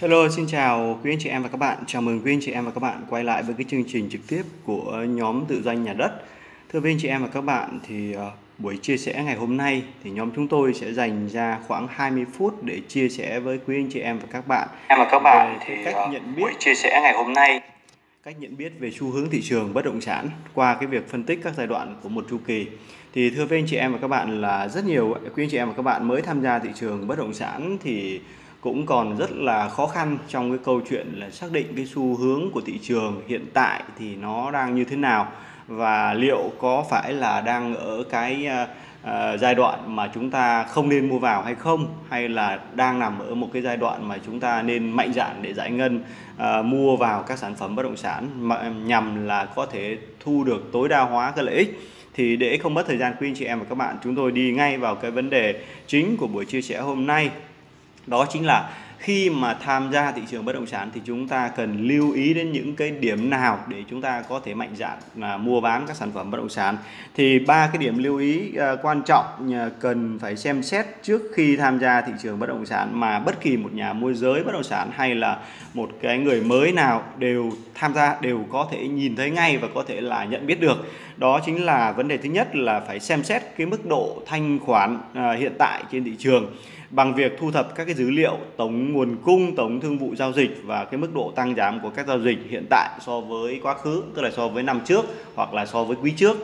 Hello, xin chào quý anh chị em và các bạn. Chào mừng quý anh chị em và các bạn quay lại với cái chương trình trực tiếp của nhóm tự doanh nhà đất. Thưa quý anh chị em và các bạn thì uh, buổi chia sẻ ngày hôm nay thì nhóm chúng tôi sẽ dành ra khoảng 20 phút để chia sẻ với quý anh chị em và các bạn. Em và các bạn thì cách uh, nhận biết buổi chia sẻ ngày hôm nay cách nhận biết về xu hướng thị trường bất động sản qua cái việc phân tích các giai đoạn của một chu kỳ thì thưa với anh chị em và các bạn là rất nhiều quý anh chị em và các bạn mới tham gia thị trường bất động sản thì cũng còn rất là khó khăn trong cái câu chuyện là xác định cái xu hướng của thị trường hiện tại thì nó đang như thế nào và liệu có phải là đang ở cái uh, giai đoạn mà chúng ta không nên mua vào hay không? Hay là đang nằm ở một cái giai đoạn mà chúng ta nên mạnh dạn để giải ngân uh, mua vào các sản phẩm bất động sản mà nhằm là có thể thu được tối đa hóa cái lợi ích? Thì để không mất thời gian quý anh chị em và các bạn chúng tôi đi ngay vào cái vấn đề chính của buổi chia sẻ hôm nay đó chính là khi mà tham gia thị trường bất động sản thì chúng ta cần lưu ý đến những cái điểm nào để chúng ta có thể mạnh dạn là mua bán các sản phẩm bất động sản. Thì ba cái điểm lưu ý uh, quan trọng uh, cần phải xem xét trước khi tham gia thị trường bất động sản mà bất kỳ một nhà môi giới bất động sản hay là một cái người mới nào đều tham gia đều có thể nhìn thấy ngay và có thể là nhận biết được. Đó chính là vấn đề thứ nhất là phải xem xét cái mức độ thanh khoản uh, hiện tại trên thị trường bằng việc thu thập các cái dữ liệu tổng nguồn cung, tổng thương vụ giao dịch và cái mức độ tăng giảm của các giao dịch hiện tại so với quá khứ, tức là so với năm trước hoặc là so với quý trước.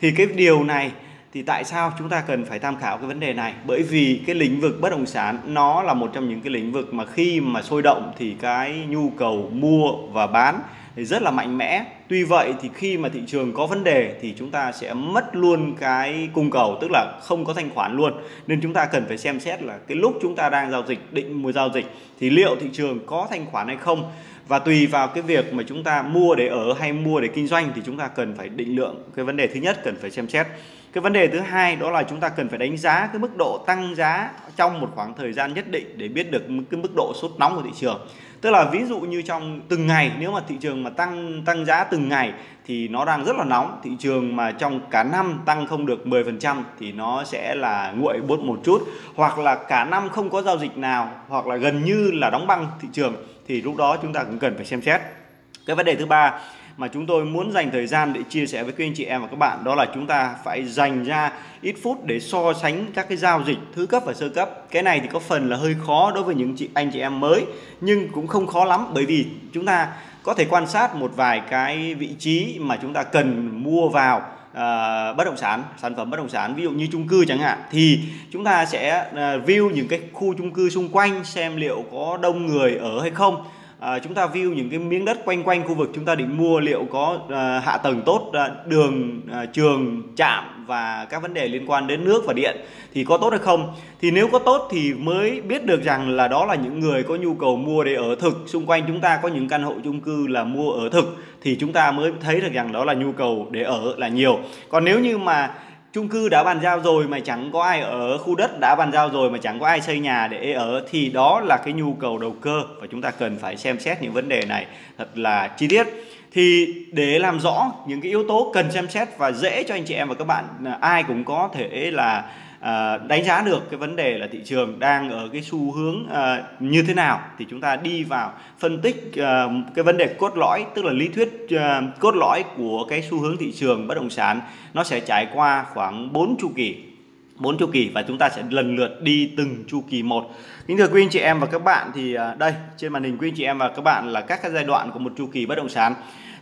Thì cái điều này thì tại sao chúng ta cần phải tham khảo cái vấn đề này? Bởi vì cái lĩnh vực bất động sản, nó là một trong những cái lĩnh vực mà khi mà sôi động thì cái nhu cầu mua và bán thì rất là mạnh mẽ. Tuy vậy thì khi mà thị trường có vấn đề thì chúng ta sẽ mất luôn cái cung cầu, tức là không có thanh khoản luôn. Nên chúng ta cần phải xem xét là cái lúc chúng ta đang giao dịch, định mua giao dịch thì liệu thị trường có thanh khoản hay không và tùy vào cái việc mà chúng ta mua để ở hay mua để kinh doanh thì chúng ta cần phải định lượng cái vấn đề thứ nhất, cần phải xem xét. Cái vấn đề thứ hai đó là chúng ta cần phải đánh giá cái mức độ tăng giá trong một khoảng thời gian nhất định để biết được cái mức độ sốt nóng của thị trường. Tức là ví dụ như trong từng ngày, nếu mà thị trường mà tăng tăng giá từng ngày thì nó đang rất là nóng. Thị trường mà trong cả năm tăng không được 10% thì nó sẽ là nguội bốt một chút. Hoặc là cả năm không có giao dịch nào, hoặc là gần như là đóng băng thị trường thì lúc đó chúng ta cũng cần phải xem xét. Cái vấn đề thứ ba mà chúng tôi muốn dành thời gian để chia sẻ với quý anh chị em và các bạn đó là chúng ta phải dành ra ít phút để so sánh các cái giao dịch thứ cấp và sơ cấp. Cái này thì có phần là hơi khó đối với những chị, anh chị em mới, nhưng cũng không khó lắm, bởi vì chúng ta có thể quan sát một vài cái vị trí mà chúng ta cần mua vào uh, bất động sản sản phẩm bất động sản ví dụ như chung cư chẳng hạn thì chúng ta sẽ uh, view những cái khu chung cư xung quanh xem liệu có đông người ở hay không à, chúng ta view những cái miếng đất quanh quanh khu vực chúng ta định mua liệu có à, hạ tầng tốt à, đường à, trường trạm và các vấn đề liên quan đến nước và điện thì có tốt hay không? Thì nếu có tốt thì mới biết được rằng là đó là những người có nhu cầu mua để ở thực. Xung quanh chúng ta có những căn hộ chung cư là mua ở thực thì chúng ta mới thấy được rằng đó là nhu cầu để ở là nhiều. Còn nếu như mà chung cư đã bàn giao rồi mà chẳng có ai ở khu đất đã bàn giao rồi mà chẳng có ai xây nhà để ở thì đó là cái nhu cầu đầu cơ và chúng ta cần phải xem xét những vấn đề này thật là chi tiết. Thì để làm rõ những cái yếu tố cần xem xét và dễ cho anh chị em và các bạn à, ai cũng có thể là À, đánh giá được cái vấn đề là thị trường đang ở cái xu hướng à, như thế nào thì chúng ta đi vào phân tích à, cái vấn đề cốt lõi tức là lý thuyết à, cốt lõi của cái xu hướng thị trường bất động sản nó sẽ trải qua khoảng 4 chu kỳ bốn chu kỳ và chúng ta sẽ lần lượt đi từng chu kỳ một. Kính thưa quý anh chị em và các bạn thì à, đây trên màn hình quý anh chị em và các bạn là các cái giai đoạn của một chu kỳ bất động sản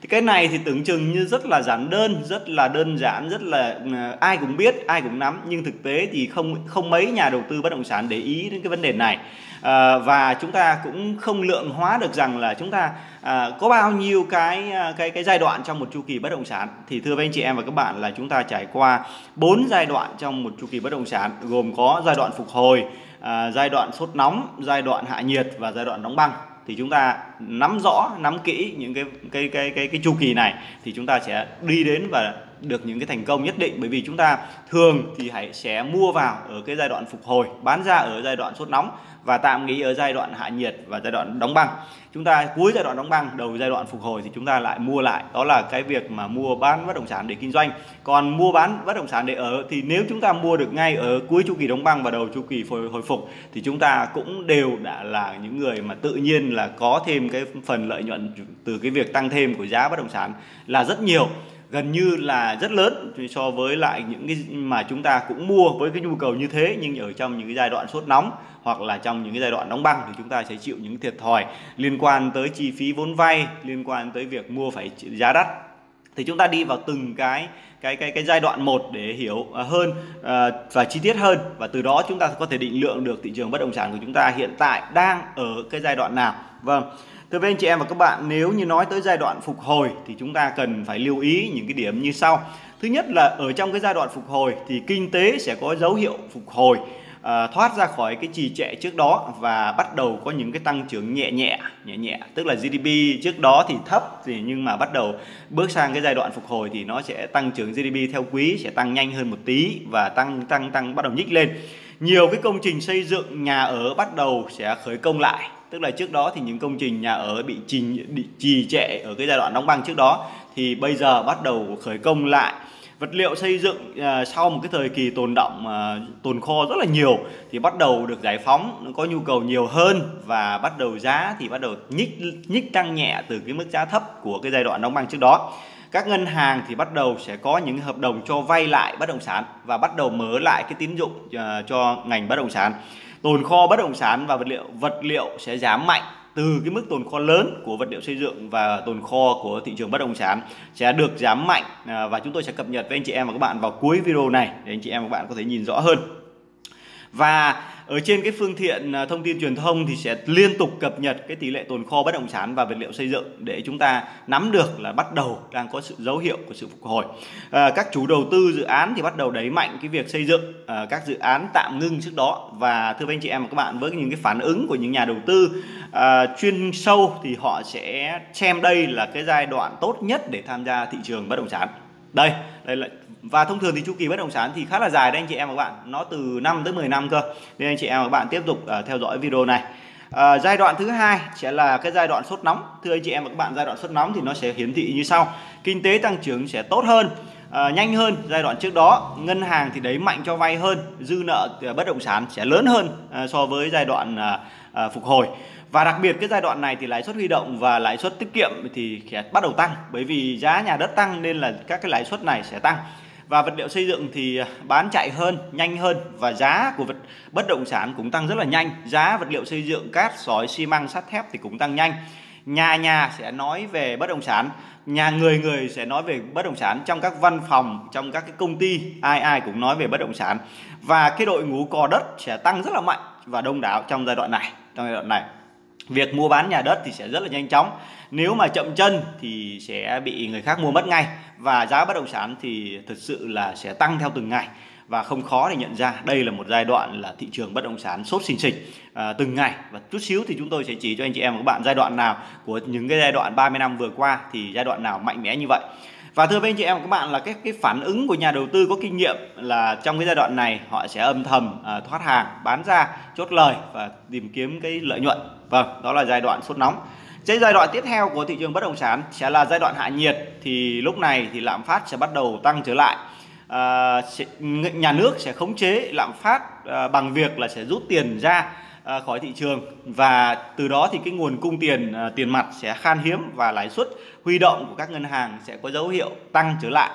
thì cái này thì tưởng chừng như rất là giản đơn rất là đơn giản rất là ờ, ai cũng biết ai cũng nắm. Nhưng thực tế thì không không mấy nhà đầu tư bất động sản để ý đến cái vấn đề này. À, và chúng ta cũng không lượng hóa được rằng là chúng ta à, có bao nhiêu cái cái cái giai đoạn trong một chu kỳ bất động sản. Thì thưa với anh chị em và các bạn là chúng ta trải qua bốn giai đoạn trong một chu kỳ bất động sản gồm có giai đoạn phục hồi à, giai đoạn sốt nóng giai đoạn hạ nhiệt và giai đoạn đóng băng thì chúng ta nắm rõ, nắm kỹ những cái cái cái cái cái chu kỳ này thì chúng ta sẽ đi đến và được những cái thành công nhất định. Bởi vì chúng ta thường thì hãy sẽ mua vào ở cái giai đoạn phục hồi bán ra ở giai đoạn sốt nóng và tạm nghỉ ở giai đoạn hạ nhiệt và giai đoạn đóng băng. Chúng ta cuối giai đoạn đóng băng đầu giai đoạn phục hồi thì chúng ta lại mua lại. Đó là cái việc mà mua bán bất động sản để kinh doanh. Còn mua bán bất động sản để ở thì nếu chúng ta mua được ngay ở cuối chu kỳ đóng băng và đầu chu kỳ hồi, hồi phục thì chúng ta cũng đều đã là những người mà tự nhiên là có thêm cái phần lợi nhuận từ cái việc tăng thêm của giá bất động sản là rất nhiều gần như là rất lớn so với lại những cái mà chúng ta cũng mua với cái nhu cầu như thế, nhưng ở trong những cái giai đoạn sốt nóng hoặc là trong những cái giai đoạn đóng băng thì chúng ta sẽ chịu những thiệt thòi liên quan tới chi phí vốn vay, liên quan tới việc mua phải giá đắt. Thì chúng ta đi vào từng cái cái cái cái giai đoạn một để hiểu à, hơn à, và chi tiết hơn. Và từ đó chúng ta có thể định lượng được thị trường bất động sản của chúng ta hiện tại đang ở cái giai đoạn nào. Vâng. Thưa với anh chị em và các bạn, nếu như nói tới giai đoạn phục hồi thì chúng ta cần phải lưu ý những cái điểm như sau. Thứ nhất là ở trong cái giai đoạn phục hồi thì kinh tế sẽ có dấu hiệu phục hồi à, thoát ra khỏi cái trì trệ trước đó và bắt đầu có những cái tăng trưởng nhẹ nhẹ nhẹ nhẹ. Tức là GDP trước đó thì thấp thì nhưng mà bắt đầu bước sang cái giai đoạn phục hồi thì nó sẽ tăng trưởng GDP theo quý sẽ tăng nhanh hơn một tí và tăng tăng tăng bắt đầu nhích lên. Nhiều cái công trình xây dựng nhà ở bắt đầu sẽ khởi công lại tức là trước đó thì những công trình nhà ở bị trì, bị trì trệ ở cái giai đoạn đóng băng trước đó. Thì bây giờ bắt đầu khởi công lại. Vật liệu xây dựng à, sau một cái thời kỳ tồn động à, tồn kho rất là nhiều thì bắt đầu được giải phóng có nhu cầu nhiều hơn và bắt đầu giá thì bắt đầu nhích nhích tăng nhẹ từ cái mức giá thấp của cái giai đoạn đóng băng trước đó. Các ngân hàng thì bắt đầu sẽ có những hợp đồng cho vay lại bất động sản và bắt đầu mở lại cái tín dụng à, cho ngành bất động sản tồn kho bất động sản và vật liệu vật liệu sẽ giảm mạnh từ cái mức tồn kho lớn của vật liệu xây dựng và tồn kho của thị trường bất động sản sẽ được giảm mạnh. À, và chúng tôi sẽ cập nhật với anh chị em và các bạn vào cuối video này để anh chị em và các bạn có thể nhìn rõ hơn và ở trên cái phương tiện à, thông tin truyền thông thì sẽ liên tục cập nhật cái tỷ lệ tồn kho bất động sản và vật liệu xây dựng để chúng ta nắm được là bắt đầu đang có sự dấu hiệu của sự phục hồi. À, các chủ đầu tư dự án thì bắt đầu đẩy mạnh cái việc xây dựng à, các dự án tạm ngưng trước đó. Và thưa với anh chị em và các bạn với những cái phản ứng của những nhà đầu tư à, chuyên sâu thì họ sẽ xem đây là cái giai đoạn tốt nhất để tham gia thị trường bất động sản. Đây đây là và thông thường thì chu kỳ bất động sản thì khá là dài đấy anh chị em và các bạn. Nó từ 5 tới 10 năm cơ. Nên anh chị em và các bạn tiếp tục uh, theo dõi video này. À, giai đoạn thứ hai sẽ là cái giai đoạn sốt nóng. Thưa anh chị em và các bạn giai đoạn sốt nóng thì nó sẽ hiển thị như sau. Kinh tế tăng trưởng sẽ tốt hơn à, nhanh hơn. Giai đoạn trước đó ngân hàng thì đẩy mạnh cho vay hơn dư nợ à, bất động sản sẽ lớn hơn à, so với giai đoạn à, à, phục hồi. Và đặc biệt cái giai đoạn này thì lãi suất huy động và lãi suất tiết kiệm thì sẽ bắt đầu tăng. Bởi vì giá nhà đất tăng nên là các cái lãi suất này sẽ tăng và vật liệu xây dựng thì à, bán chạy hơn, nhanh hơn và giá của vật, bất động sản cũng tăng rất là nhanh. Giá vật liệu xây dựng, cát, sỏi, xi măng, sắt thép thì cũng tăng nhanh. Nhà nhà sẽ nói về bất động sản, nhà người người sẽ nói về bất động sản. Trong các văn phòng, trong các cái công ty, ai ai cũng nói về bất động sản. Và cái đội ngũ cò đất sẽ tăng rất là mạnh và đông đảo trong giai đoạn này, trong giai đoạn này việc mua bán nhà đất thì sẽ rất là nhanh chóng. Nếu mà chậm chân thì sẽ bị người khác mua mất ngay. Và giá bất động sản thì thực sự là sẽ tăng theo từng ngày. Và không khó để nhận ra đây là một giai đoạn là thị trường bất động sản sốt xình xịch à, từng ngày. Và chút xíu thì chúng tôi sẽ chỉ cho anh chị em và các bạn giai đoạn nào của những cái giai đoạn 30 năm vừa qua thì giai đoạn nào mạnh mẽ như vậy và thưa với anh chị em và các bạn là cái cái phản ứng của nhà đầu tư có kinh nghiệm là trong cái giai đoạn này họ sẽ âm thầm à, thoát hàng bán ra chốt lời và tìm kiếm cái lợi nhuận. Vâng đó là giai đoạn sốt nóng. Cái giai đoạn tiếp theo của thị trường bất động sản sẽ là giai đoạn hạ nhiệt thì lúc này thì lạm phát sẽ bắt đầu tăng trở lại. À, nhà nước sẽ khống chế lạm phát à, bằng việc là sẽ rút tiền ra. À, khỏi thị trường và từ đó thì cái nguồn cung tiền à, tiền mặt sẽ khan hiếm và lãi suất huy động của các ngân hàng sẽ có dấu hiệu tăng trở lại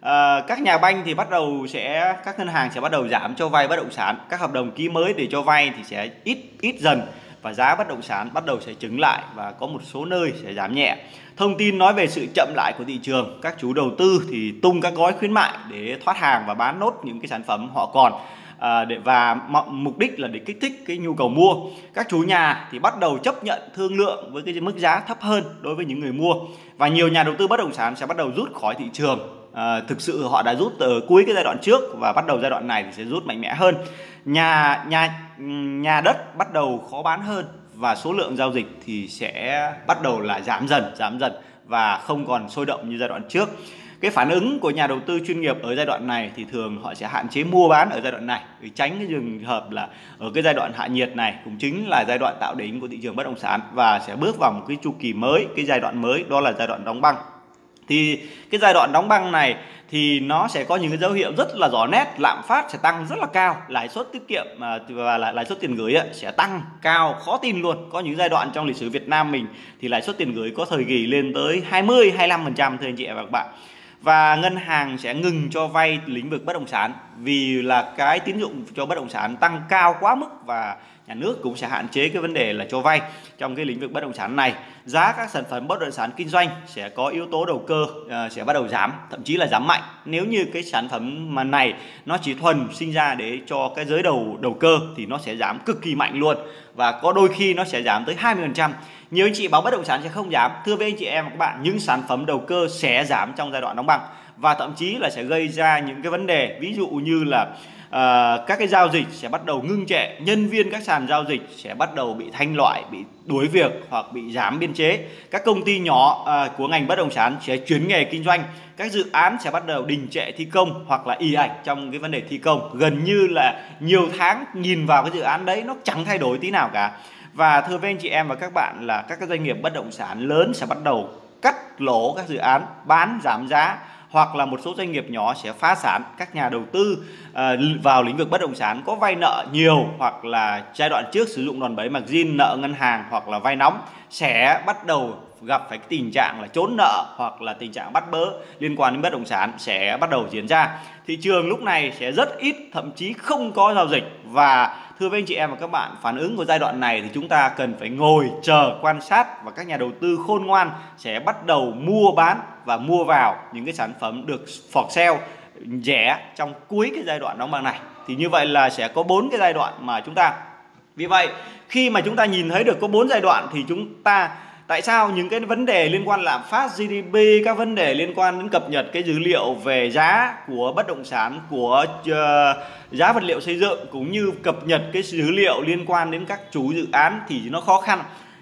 À, các nhà banh thì bắt đầu sẽ các ngân hàng sẽ bắt đầu giảm cho vay bất động sản các hợp đồng ký mới để cho vay thì sẽ ít ít dần và giá bất động sản bắt đầu sẽ chứng lại và có một số nơi sẽ giảm nhẹ. Thông tin nói về sự chậm lại của thị trường, các chủ đầu tư thì tung các gói khuyến mại để thoát hàng và bán nốt những cái sản phẩm họ còn. À, để và mục đích là để kích thích cái nhu cầu mua. Các chủ nhà thì bắt đầu chấp nhận thương lượng với cái mức giá thấp hơn đối với những người mua. Và nhiều nhà đầu tư bất động sản sẽ bắt đầu rút khỏi thị trường. À, thực sự họ đã rút từ cuối cái giai đoạn trước và bắt đầu giai đoạn này thì sẽ rút mạnh mẽ hơn. Nhà nhà nhà đất bắt đầu khó bán hơn và số lượng giao dịch thì sẽ bắt đầu là giảm dần giảm dần và không còn sôi động như giai đoạn trước cái phản ứng của nhà đầu tư chuyên nghiệp ở giai đoạn này thì thường họ sẽ hạn chế mua bán ở giai đoạn này, để tránh cái trường hợp là ở cái giai đoạn hạ nhiệt này cũng chính là giai đoạn tạo đỉnh của thị trường bất động sản và sẽ bước vào một cái chu kỳ mới, cái giai đoạn mới, đó là giai đoạn đóng băng. Thì cái giai đoạn đóng băng này thì nó sẽ có những cái dấu hiệu rất là rõ nét, lạm phát sẽ tăng rất là cao, lãi suất tiết kiệm à, và lãi suất tiền gửi sẽ tăng cao khó tin luôn. Có những giai đoạn trong lịch sử Việt Nam mình thì lãi suất tiền gửi có thời kỳ lên tới 20 25% thưa anh chị và các bạn và ngân hàng sẽ ngừng cho vay lĩnh vực bất động sản vì là cái tín dụng cho bất động sản tăng cao quá mức và nhà nước cũng sẽ hạn chế cái vấn đề là cho vay trong cái lĩnh vực bất động sản này. Giá các sản phẩm bất động sản kinh doanh sẽ có yếu tố đầu cơ uh, sẽ bắt đầu giảm thậm chí là giảm mạnh. Nếu như cái sản phẩm mà này nó chỉ thuần sinh ra để cho cái giới đầu đầu cơ thì nó sẽ giảm cực kỳ mạnh luôn. Và có đôi khi nó sẽ giảm tới 20% nhiều anh chị báo bất động sản sẽ không giảm. Thưa với anh chị em và các bạn những sản phẩm đầu cơ sẽ giảm trong giai đoạn đóng băng và thậm chí là sẽ gây ra những cái vấn đề ví dụ như là Ờ, các cái giao dịch sẽ bắt đầu ngưng trệ. Nhân viên các sàn giao dịch sẽ bắt đầu bị thanh loại bị đuổi việc hoặc bị giảm biên chế. Các công ty nhỏ uh, của ngành bất động sản sẽ chuyển nghề kinh doanh. Các dự án sẽ bắt đầu đình trệ thi công hoặc là y ạch trong cái vấn đề thi công. Gần như là nhiều tháng nhìn vào cái dự án đấy nó chẳng thay đổi tí nào cả. Và thưa với anh chị em và các bạn là các cái doanh nghiệp bất động sản lớn sẽ bắt đầu cắt lỗ các dự án bán giảm giá hoặc là một số doanh nghiệp nhỏ sẽ phá sản các nhà đầu tư ờ, vào lĩnh vực bất động sản có vay nợ nhiều hoặc là giai đoạn trước sử dụng đòn bẩy margin nợ ngân hàng hoặc là vay nóng sẽ bắt đầu gặp phải cái tình trạng là trốn nợ hoặc là tình trạng bắt bớ liên quan đến bất động sản sẽ bắt đầu diễn ra. Thị trường lúc này sẽ rất ít, thậm chí không có giao dịch và thưa với anh chị em và các bạn, phản ứng của giai đoạn này thì chúng ta cần phải ngồi chờ quan sát và các nhà đầu tư khôn ngoan sẽ bắt đầu mua bán và mua vào những cái sản phẩm được for sale, rẻ trong cuối cái giai đoạn đóng băng này. Thì như vậy là sẽ có bốn cái giai đoạn mà chúng ta. Vì vậy, khi mà chúng ta nhìn thấy được có bốn giai đoạn thì chúng ta tại sao những cái vấn đề liên quan lạm phát GDP các vấn đề liên quan đến cập nhật cái dữ liệu về giá của bất động sản của uh, giá vật liệu xây dựng cũng như cập nhật cái dữ liệu liên quan đến các chủ dự án thì nó khó khăn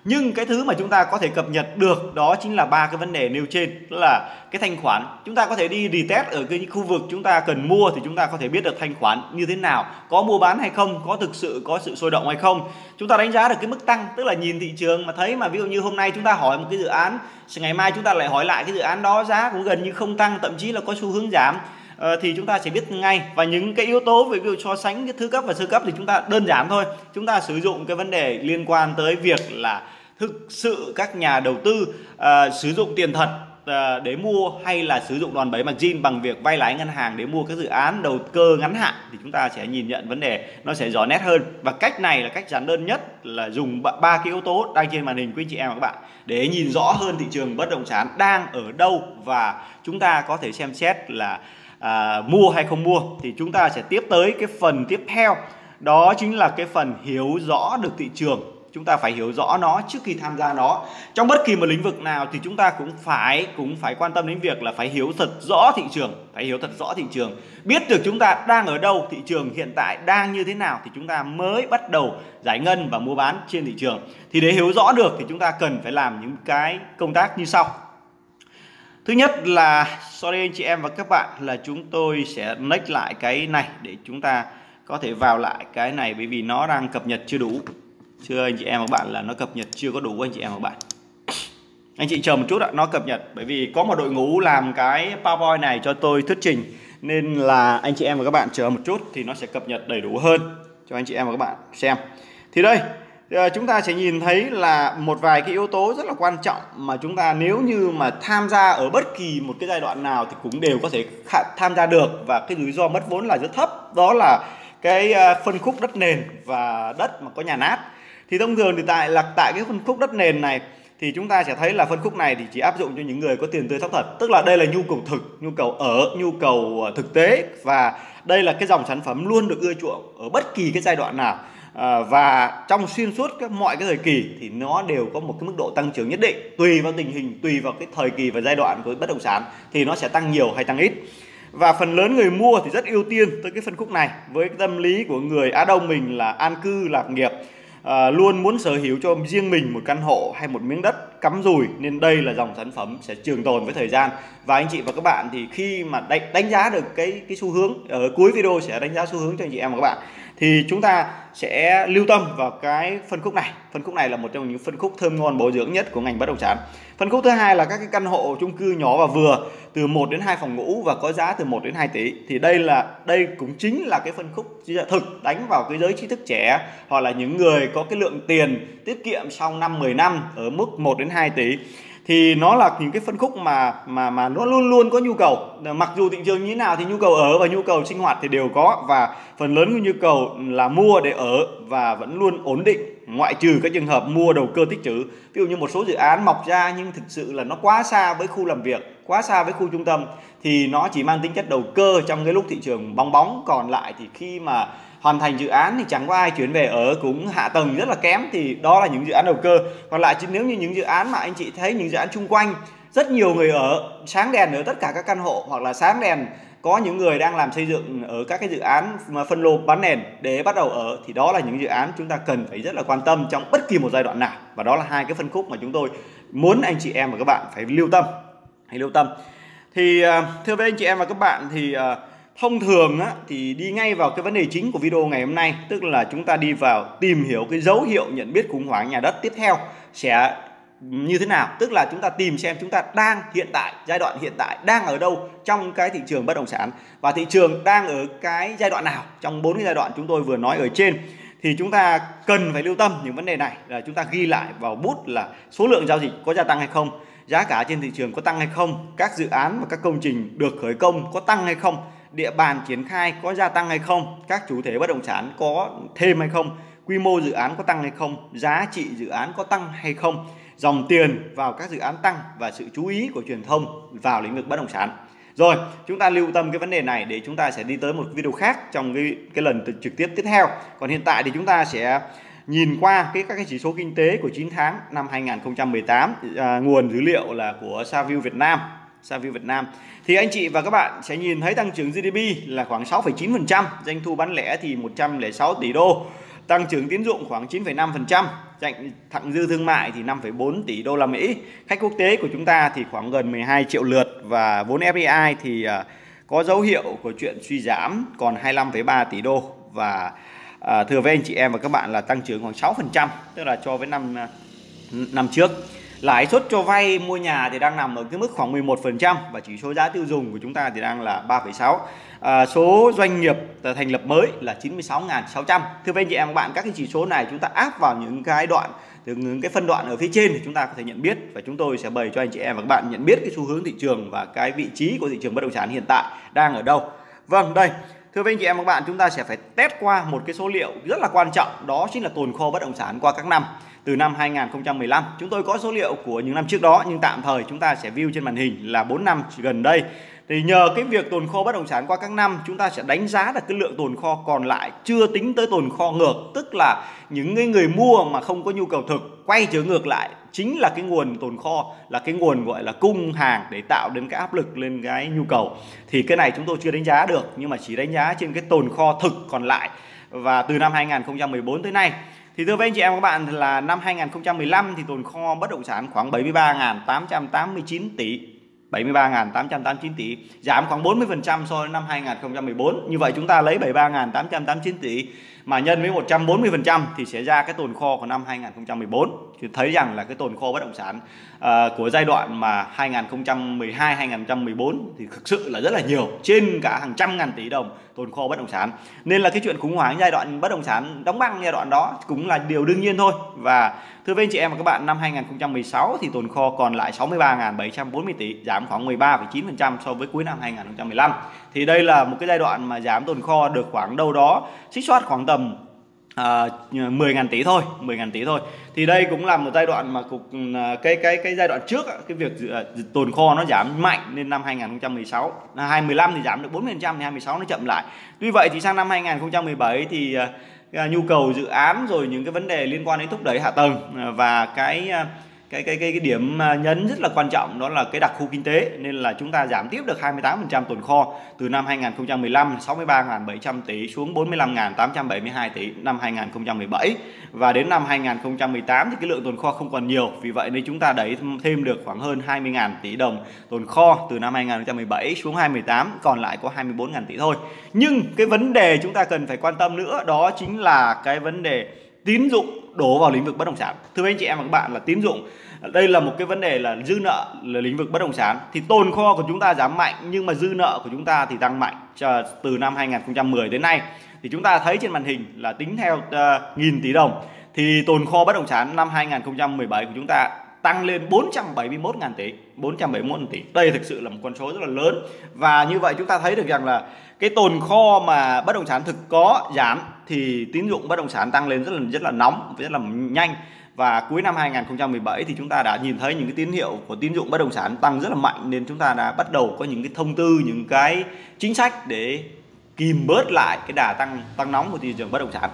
nhưng cái thứ mà chúng ta có thể cập nhật được đó chính là ba cái vấn đề nêu trên. Đó là cái thanh khoản, chúng ta có thể đi retest ở cái khu vực chúng ta cần mua thì chúng ta có thể biết được thanh khoản như thế nào, có mua bán hay không, có thực sự có sự sôi động hay không. Chúng ta đánh giá được cái mức tăng, tức là nhìn thị trường mà thấy mà ví dụ như hôm nay chúng ta hỏi một cái dự án, ngày mai chúng ta lại hỏi lại cái dự án đó, giá cũng gần như không tăng, thậm chí là có xu hướng giảm ờ, thì chúng ta sẽ biết ngay. Và những cái yếu tố về ví dụ so sánh cái thứ cấp và sơ cấp thì chúng ta đơn giản thôi. Chúng ta sử dụng cái vấn đề liên quan tới việc là thực sự các nhà đầu tư uh, sử dụng tiền thật uh, để mua hay là sử dụng đòn bẩy margin bằng việc vay lãi ngân hàng để mua các dự án đầu cơ ngắn hạn thì chúng ta sẽ nhìn nhận vấn đề nó sẽ rõ nét hơn. Và cách này là cách giản đơn nhất là dùng ba cái yếu tố đang trên màn hình quý anh chị em và các bạn để nhìn rõ hơn thị trường bất động sản đang ở đâu và chúng ta có thể xem xét là à, mua hay không mua. Thì chúng ta sẽ tiếp tới cái phần tiếp theo đó chính là cái phần hiểu rõ được thị trường chúng ta phải hiểu rõ nó trước khi tham gia nó. Trong bất kỳ một lĩnh vực nào thì chúng ta cũng phải cũng phải quan tâm đến việc là phải hiểu thật rõ thị trường, phải hiểu thật rõ thị trường. Biết được chúng ta đang ở đâu, thị trường hiện tại đang như thế nào thì chúng ta mới bắt đầu giải ngân và mua bán trên thị trường. Thì để hiểu rõ được thì chúng ta cần phải làm những cái công tác như sau. Thứ nhất là, sorry anh chị em và các bạn, là chúng tôi sẽ next lại cái này để chúng ta có thể vào lại cái này bởi vì nó đang cập nhật chưa đủ. Chưa anh chị em và các bạn là nó cập nhật chưa có đủ anh chị em và các bạn. Anh chị chờ một chút ạ, nó cập nhật bởi vì có một đội ngũ làm cái PowerPoint này cho tôi thuyết trình nên là anh chị em và các bạn chờ một chút thì nó sẽ cập nhật đầy đủ hơn cho anh chị em và các bạn xem. Thì đây, ờ, chúng ta sẽ nhìn thấy là một vài cái yếu tố rất là quan trọng mà chúng ta nếu như mà tham gia ở bất kỳ một cái giai đoạn nào thì cũng đều có thể tham gia được và cái rủi ro mất vốn là rất thấp đó là cái ờ, phân khúc đất nền và đất mà có nhà nát thì thông thường thì tại là tại cái phân khúc đất nền này thì chúng ta sẽ thấy là phân khúc này thì chỉ áp dụng cho những người có tiền tươi thóc thật. Tức là đây là nhu cầu thực nhu cầu ở nhu cầu ờ, thực tế. Và đây là cái dòng sản phẩm luôn được ưa chuộng ở bất kỳ cái giai đoạn nào. À, và trong xuyên suốt các mọi cái thời kỳ thì nó đều có một cái mức độ tăng trưởng nhất định. Tùy vào tình hình tùy vào cái thời kỳ và giai đoạn của bất động sản thì nó sẽ tăng nhiều hay tăng ít. Và phần lớn người mua thì rất ưu tiên tới cái phân khúc này. Với cái tâm lý của người Á Đông mình là an cư lạc nghiệp à, luôn muốn sở hữu cho riêng mình một căn hộ hay một miếng đất cắm rùi nên đây là dòng sản phẩm sẽ trường tồn với thời gian. Và anh chị và các bạn thì khi mà đánh, đánh giá được cái cái xu hướng ở cuối video sẽ đánh giá xu hướng cho anh chị em và các bạn thì chúng ta sẽ lưu tâm vào cái phân khúc này. Phân khúc này là một trong những phân khúc thơm ngon bổ dưỡng nhất của ngành bất động sản. Phân khúc thứ hai là các cái căn hộ chung cư nhỏ và vừa từ 1 đến 2 phòng ngủ và có giá từ 1 đến 2 tỷ. Thì đây là đây cũng chính là cái phân khúc thực đánh vào cái giới trí thức trẻ hoặc là những người có cái lượng tiền tiết kiệm sau năm 10 năm ở mức 1 đến 2 tỷ thì nó là những cái phân khúc mà mà mà nó luôn luôn có nhu cầu. Ờ, mặc dù thị trường như thế nào thì nhu cầu ở và nhu cầu sinh hoạt thì đều có. Và phần lớn của nhu cầu là mua để ở và vẫn luôn ổn định. Ngoại trừ các trường hợp mua đầu cơ tích trữ. Ví dụ như một số dự án mọc ra nhưng thực sự là nó quá xa với khu làm việc, quá xa với khu trung tâm thì nó chỉ mang tính chất đầu cơ trong cái lúc thị trường bong bóng. Còn lại thì khi mà hoàn thành dự án thì chẳng có ai chuyển về ở, cũng hạ tầng rất là kém, thì đó là những dự án đầu cơ. Còn lại chứ nếu như những dự án mà anh chị thấy, những dự án chung quanh, rất nhiều người ở, sáng đèn ở tất cả các căn hộ, hoặc là sáng đèn có những người đang làm xây dựng ở các cái dự án mà phân lô bán nền để bắt đầu ở, thì đó là những dự án chúng ta cần phải rất là quan tâm trong bất kỳ một giai đoạn nào. Và đó là hai cái phân khúc mà chúng tôi muốn anh chị em và các bạn phải lưu tâm, hãy lưu tâm thì à, thưa với anh chị em và các bạn thì à, thông thường á, thì đi ngay vào cái vấn đề chính của video ngày hôm nay tức là chúng ta đi vào tìm hiểu cái dấu hiệu nhận biết khủng hoảng nhà đất tiếp theo sẽ như thế nào. Tức là chúng ta tìm xem chúng ta đang hiện tại giai đoạn hiện tại đang ở đâu trong cái thị trường bất động sản và thị trường đang ở cái giai đoạn nào. Trong bốn cái giai đoạn chúng tôi vừa nói ở trên thì chúng ta cần phải lưu tâm những vấn đề này. Là chúng ta ghi lại vào bút là số lượng giao dịch có gia tăng hay không giá cả trên thị trường có tăng hay không? Các dự án và các công trình được khởi công có tăng hay không? Địa bàn triển khai có gia tăng hay không, các chủ thể bất động sản có thêm hay không, quy mô dự án có tăng hay không, giá trị dự án có tăng hay không, dòng tiền vào các dự án tăng và sự chú ý của truyền thông vào lĩnh vực bất động sản. Rồi, chúng ta lưu tâm cái vấn đề này để chúng ta sẽ đi tới một video khác trong cái cái lần trực tiếp tiếp theo. Còn hiện tại thì chúng ta sẽ nhìn qua cái các cái chỉ số kinh tế của 9 tháng năm 2018 à, nguồn dữ liệu là của Saview Việt Nam Saview Việt Nam. Thì anh chị và các bạn sẽ nhìn thấy tăng trưởng GDP là khoảng 6,9%, doanh thu bán lẻ thì 106 tỷ đô, tăng trưởng tín dụng khoảng 9,5%, thặng dư thương mại thì 5,4 tỷ đô la Mỹ, khách quốc tế của chúng ta thì khoảng gần 12 triệu lượt và vốn FDI thì à, có dấu hiệu của chuyện suy giảm còn 25,3 tỷ đô và à, thưa với anh chị em và các bạn là tăng trưởng khoảng 6% tức là cho với năm à, năm trước. Lãi suất cho vay mua nhà thì đang nằm ở cái mức khoảng 11% và chỉ số giá tiêu dùng của chúng ta thì đang là 3,6 à, số doanh nghiệp thành lập mới là 96.600 thưa với anh chị em các bạn các cái chỉ số này chúng ta áp vào những cái đoạn từ những cái phân đoạn ở phía trên thì chúng ta có thể nhận biết và chúng tôi sẽ bày cho anh chị em và các bạn nhận biết cái xu hướng thị trường và cái vị trí của thị trường bất động sản hiện tại đang ở đâu. Vâng đây Thưa anh chị em và các bạn, chúng ta sẽ phải test qua một cái số liệu rất là quan trọng, đó chính là tồn kho bất động sản qua các năm từ năm 2015. Chúng tôi có số liệu của những năm trước đó nhưng tạm thời chúng ta sẽ view trên màn hình là 4 năm gần đây. Thì nhờ cái việc tồn kho bất động sản qua các năm chúng ta sẽ đánh giá được cái lượng tồn kho còn lại chưa tính tới tồn kho ngược tức là những người mua mà không có nhu cầu thực quay trở ngược lại chính là cái nguồn tồn kho, là cái nguồn, gọi là, cung hàng để tạo đến cái áp lực lên cái nhu cầu. Thì cái này chúng tôi chưa đánh giá được, nhưng mà chỉ đánh giá trên cái tồn kho thực còn lại. Và từ năm 2014 tới nay, thì thưa với anh chị em các bạn, là năm 2015 thì tồn kho bất động sản khoảng 73.889 tỷ. 73.889 tỷ. Giảm khoảng 40% so với năm 2014 như vậy chúng ta lấy 73.889 tỷ mà nhân với 140% thì sẽ ra cái tồn kho của năm 2014 thì thấy rằng là cái tồn kho bất động sản uh, của giai đoạn mà 2012 2014 thì thực sự là rất là nhiều trên cả hàng trăm ngàn tỷ đồng tồn kho bất động sản. Nên là cái chuyện khủng hoảng giai đoạn bất động sản đóng băng giai đoạn đó cũng là điều đương nhiên thôi. Và thưa với anh chị em và các bạn năm 2016 thì tồn kho còn lại 63.740 tỷ giảm khoảng 13,9% so với cuối năm 2015 thì đây là một cái giai đoạn mà giảm tồn kho được khoảng đâu đó xích soát khoảng tầm à, 10.000 tỷ thôi 10.000 tỷ thôi. Thì đây cũng là một giai đoạn mà cục à, cái cái cái giai đoạn trước cái việc à, tồn kho nó giảm mạnh nên năm 2016 năm 2015 thì giảm được 40% thì 2016 nó chậm lại. Tuy vậy thì sang năm 2017 thì à, nhu cầu dự án rồi những cái vấn đề liên quan đến thúc đẩy hạ tầng và cái cái cái cái cái điểm à, nhấn rất là quan trọng đó là cái đặc khu kinh tế, nên là chúng ta giảm tiếp được 28% tồn kho từ năm 2015 63.700 tỷ xuống 45.872 tỷ năm 2017 và đến năm 2018 thì cái lượng tồn kho không còn nhiều, vì vậy nên chúng ta đẩy thêm được khoảng hơn 20.000 tỷ đồng tồn kho từ năm 2017 xuống 2018 còn lại có 24.000 tỷ thôi. Nhưng cái vấn đề chúng ta cần phải quan tâm nữa đó chính là cái vấn đề tín dụng đổ vào lĩnh vực bất động sản. Thưa anh chị em và các bạn là tín dụng đây là một cái vấn đề là dư nợ là lĩnh vực bất động sản. Thì tồn kho của chúng ta giảm mạnh nhưng mà dư nợ của chúng ta thì tăng mạnh từ năm 2010 đến nay. Thì chúng ta thấy trên màn hình là tính theo uh, nghìn tỷ đồng. Thì tồn kho bất động sản năm 2017 của chúng ta tăng lên 471.000 tỷ 471 tỷ. Đây thực sự là một con số rất là lớn. Và như vậy chúng ta thấy được rằng là cái tồn kho mà bất động sản thực có giảm thì tín dụng bất động sản tăng lên rất là rất là nóng, rất là nhanh. Và cuối năm 2017 thì chúng ta đã nhìn thấy những cái tín hiệu của tín dụng bất động sản tăng rất là mạnh, nên chúng ta đã bắt đầu có những cái thông tư, những cái chính sách để kìm bớt lại cái đà tăng tăng nóng của thị trường bất động sản.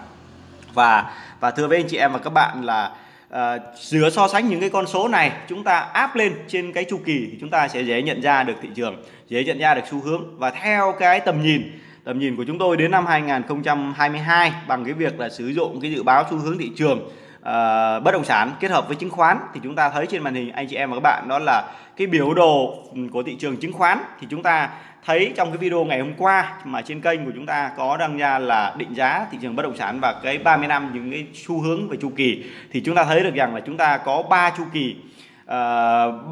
Và và thưa với anh chị em và các bạn là uh, giữa so sánh những cái con số này chúng ta áp lên trên cái chu kỳ thì chúng ta sẽ dễ nhận ra được thị trường dễ nhận ra được xu hướng. Và theo cái tầm nhìn tầm nhìn của chúng tôi đến năm 2022 bằng cái việc là sử dụng cái dự báo xu hướng thị trường uh, bất động sản kết hợp với chứng khoán thì chúng ta thấy trên màn hình anh chị em và các bạn đó là cái biểu đồ của thị trường chứng khoán. Thì chúng ta thấy trong cái video ngày hôm qua mà trên kênh của chúng ta có đăng ra là định giá thị trường bất động sản và cái 30 năm những cái xu hướng về chu kỳ. Thì chúng ta thấy được rằng là chúng ta có ba chu kỳ uh,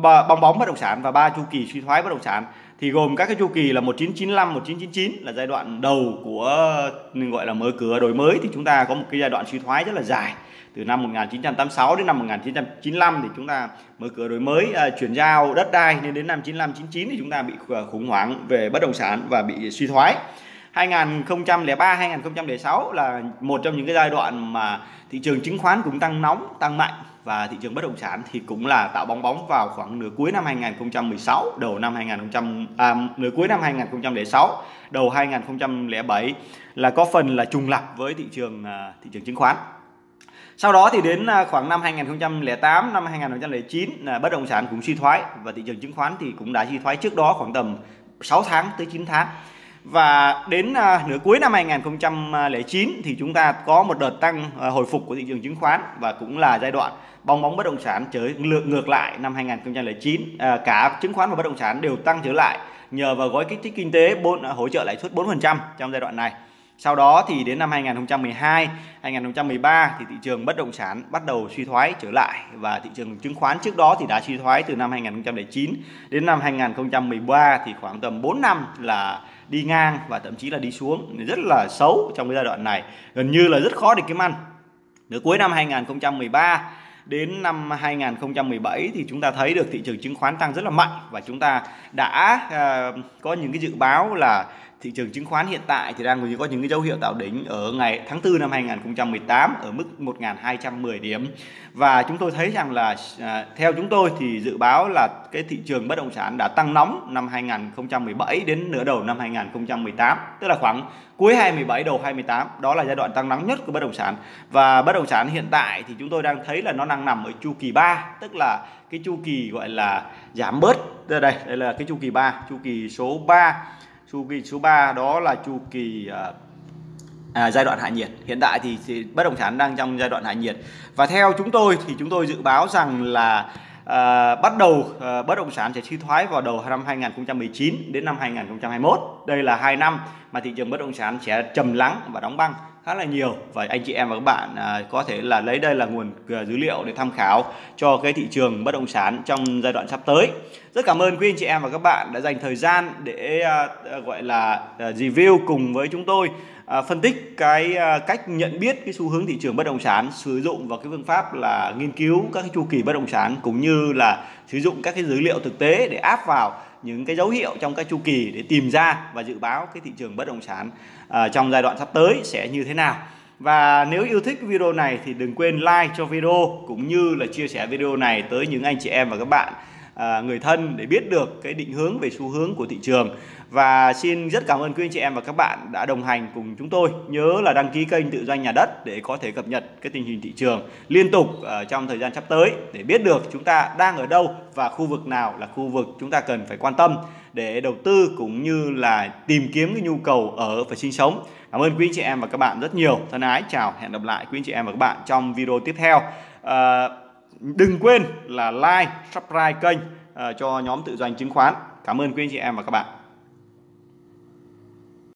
bong bóng bất động sản và ba chu kỳ suy thoái bất động sản. Thì gồm các cái chu kỳ là 1995 1999 là giai đoạn đầu của gọi là mở cửa đổi mới. Thì chúng ta có một cái giai đoạn suy thoái rất là dài từ năm 1986 đến năm 1995 thì chúng ta mở cửa đổi mới uh, chuyển giao đất đai. Nên đến năm 95 99 thì chúng ta bị khủng hoảng về bất động sản và bị suy thoái. 2003 2006 là một trong những cái giai đoạn mà thị trường chứng khoán cũng tăng nóng tăng mạnh. Và thị trường bất động sản thì cũng là tạo bóng bóng vào khoảng nửa cuối năm 2016 đầu năm 2000 à, nửa cuối năm 2006 đầu 2007 là có phần là trùng lập với thị trường à, thị trường chứng khoán sau đó thì đến à, khoảng năm 2008 năm 2009 là bất động sản cũng suy thoái và thị trường chứng khoán thì cũng đã suy thoái trước đó khoảng tầm 6 tháng tới 9 tháng và đến à, nửa cuối năm 2009 thì chúng ta có một đợt tăng à, hồi phục của thị trường chứng khoán và cũng là giai đoạn bong bóng bất động sản trở ngược ngược lại năm 2009 cả chứng khoán và bất động sản đều tăng trở lại nhờ vào gói kích thích kinh tế 4 hỗ trợ lãi suất 4% trong giai đoạn này. Sau đó thì đến năm 2012, 2013 thì thị trường bất động sản bắt đầu suy thoái trở lại và thị trường chứng khoán trước đó thì đã suy thoái từ năm 2009 đến năm 2013 thì khoảng tầm 4 năm là đi ngang và thậm chí là đi xuống. Rất là xấu trong cái giai đoạn này. Gần như là rất khó để kiếm ăn. Nửa cuối năm 2013 đến năm 2017 thì chúng ta thấy được thị trường chứng khoán tăng rất là mạnh và chúng ta đã uh, có những cái dự báo là thị trường chứng khoán hiện tại thì đang có những cái dấu hiệu tạo đỉnh ở ngày tháng 4 năm 2018 ở mức 1.210 điểm. Và chúng tôi thấy rằng là à, theo chúng tôi thì dự báo là cái thị trường bất động sản đã tăng nóng năm 2017 đến nửa đầu năm 2018 tức là khoảng cuối 2017 đầu 2018 đó là giai đoạn tăng nóng nhất của bất động sản. Và bất động sản hiện tại thì chúng tôi đang thấy là nó đang nằm ở chu kỳ 3 tức là cái chu kỳ gọi là giảm bớt. Đây đây đây là cái chu kỳ 3 chu kỳ số 3 chu kỳ số 3 đó là chu kỳ à, à, giai đoạn hạ nhiệt. Hiện tại thì, thì bất động sản đang trong giai đoạn hạ nhiệt. Và theo chúng tôi thì chúng tôi dự báo rằng là à, bắt đầu à, bất động sản sẽ suy thoái vào đầu năm 2019 đến năm 2021 đây là hai năm mà thị trường bất động sản sẽ trầm lắng và đóng băng khá là nhiều. Và anh chị em và các bạn à, có thể là lấy đây là nguồn à, dữ liệu để tham khảo cho cái thị trường bất động sản trong giai đoạn sắp tới. Rất cảm ơn quý anh chị em và các bạn đã dành thời gian để à, à, gọi là à, review cùng với chúng tôi à, phân tích cái à, cách nhận biết cái xu hướng thị trường bất động sản sử dụng vào cái phương pháp là nghiên cứu các cái chu kỳ bất động sản cũng như là sử dụng các cái dữ liệu thực tế để áp vào những cái dấu hiệu trong các chu kỳ để tìm ra và dự báo cái thị trường bất động sản à, trong giai đoạn sắp tới sẽ như thế nào. Và nếu yêu thích video này thì đừng quên like cho video cũng như là chia sẻ video này tới những anh chị em và các bạn à, người thân để biết được cái định hướng về xu hướng của thị trường. Và xin rất cảm ơn quý anh chị em và các bạn đã đồng hành cùng chúng tôi. Nhớ là đăng ký kênh tự doanh nhà đất để có thể cập nhật cái tình hình thị trường liên tục ở trong thời gian sắp tới để biết được chúng ta đang ở đâu và khu vực nào là khu vực chúng ta cần phải quan tâm để đầu tư cũng như là tìm kiếm cái nhu cầu ở và sinh sống. Cảm ơn quý anh chị em và các bạn rất nhiều. Thân ái chào hẹn gặp lại quý anh chị em và các bạn trong video tiếp theo. À, đừng quên là like, subscribe kênh ờ, cho nhóm tự doanh chứng khoán. Cảm ơn quý anh chị em và các bạn.